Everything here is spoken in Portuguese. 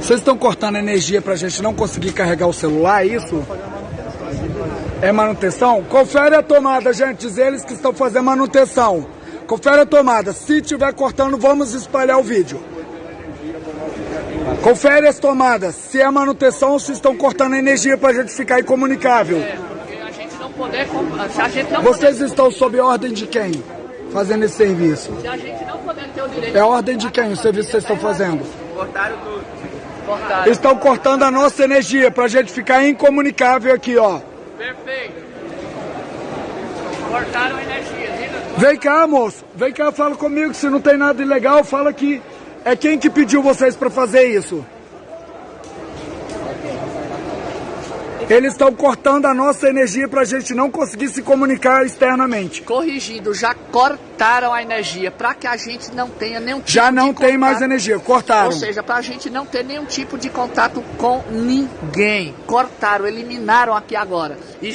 Vocês estão cortando energia pra gente não conseguir carregar o celular, é isso? É manutenção? Confere a tomada, gente. Diz eles que estão fazendo manutenção. Confere a tomada. Se tiver cortando, vamos espalhar o vídeo. Confere as tomadas. Se é manutenção ou se estão cortando energia pra gente ficar incomunicável. É, porque a gente não poder. Se a gente não Vocês poder, estão sob ordem de quem? Fazendo esse serviço. se a gente não poder ter o direito. É a ordem de quem o serviço que vocês estão fazendo? Cortaram tudo. Cortaram. Estão cortando a nossa energia pra gente ficar incomunicável aqui, ó. Perfeito. Cortaram a energia? Vem cá, moço. Vem cá, fala comigo. Se não tem nada ilegal, fala aqui. É quem que pediu vocês pra fazer isso? Eles estão cortando a nossa energia pra gente não conseguir se comunicar externamente. Corrigindo, já cortaram a energia para que a gente não tenha nenhum tipo Já não de tem mais contato. energia. Cortaram. Ou seja, para a gente não ter nenhum tipo de contato com ninguém. Cortaram, eliminaram aqui agora. E